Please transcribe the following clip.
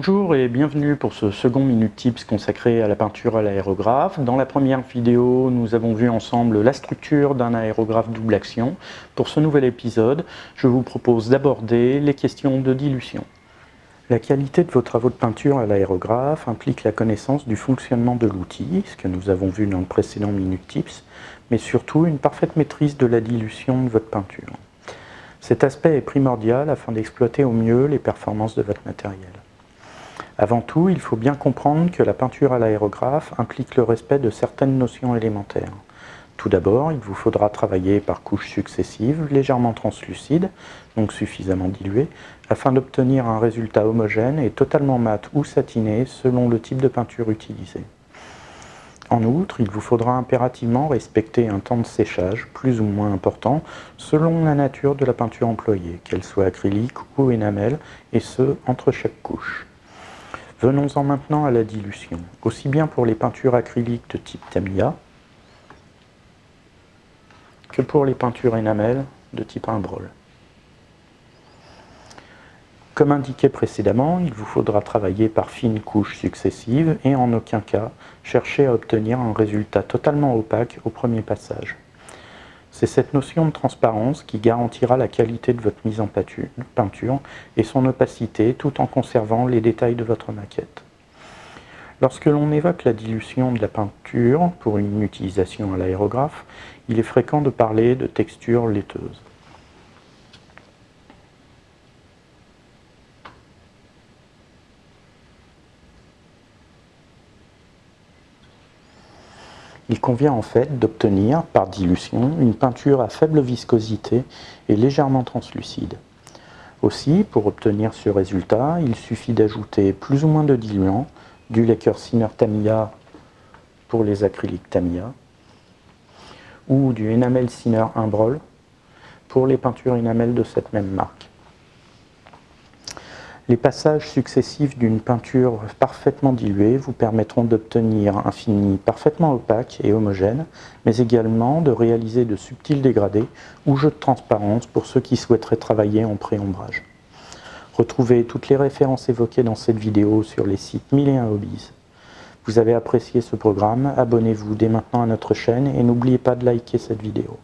Bonjour et bienvenue pour ce second Minute Tips consacré à la peinture à l'aérographe. Dans la première vidéo, nous avons vu ensemble la structure d'un aérographe double action. Pour ce nouvel épisode, je vous propose d'aborder les questions de dilution. La qualité de vos travaux de peinture à l'aérographe implique la connaissance du fonctionnement de l'outil, ce que nous avons vu dans le précédent Minute Tips, mais surtout une parfaite maîtrise de la dilution de votre peinture. Cet aspect est primordial afin d'exploiter au mieux les performances de votre matériel. Avant tout, il faut bien comprendre que la peinture à l'aérographe implique le respect de certaines notions élémentaires. Tout d'abord, il vous faudra travailler par couches successives, légèrement translucides, donc suffisamment diluées, afin d'obtenir un résultat homogène et totalement mat ou satiné selon le type de peinture utilisée. En outre, il vous faudra impérativement respecter un temps de séchage plus ou moins important selon la nature de la peinture employée, qu'elle soit acrylique ou énamel, et ce, entre chaque couche. Venons-en maintenant à la dilution, aussi bien pour les peintures acryliques de type Tamiya que pour les peintures énamel de type Imbrol. Comme indiqué précédemment, il vous faudra travailler par fines couches successives et en aucun cas chercher à obtenir un résultat totalement opaque au premier passage. C'est cette notion de transparence qui garantira la qualité de votre mise en peinture et son opacité tout en conservant les détails de votre maquette. Lorsque l'on évoque la dilution de la peinture pour une utilisation à l'aérographe, il est fréquent de parler de texture laiteuse. Il convient en fait d'obtenir, par dilution, une peinture à faible viscosité et légèrement translucide. Aussi, pour obtenir ce résultat, il suffit d'ajouter plus ou moins de diluant, du lacquer Sinner Tamiya pour les acryliques Tamiya, ou du enamel Sinner Imbrol pour les peintures enamel de cette même marque. Les passages successifs d'une peinture parfaitement diluée vous permettront d'obtenir un fini parfaitement opaque et homogène, mais également de réaliser de subtils dégradés ou jeux de transparence pour ceux qui souhaiteraient travailler en pré-ombrage. Retrouvez toutes les références évoquées dans cette vidéo sur les sites 1001 Hobbies. Vous avez apprécié ce programme, abonnez-vous dès maintenant à notre chaîne et n'oubliez pas de liker cette vidéo.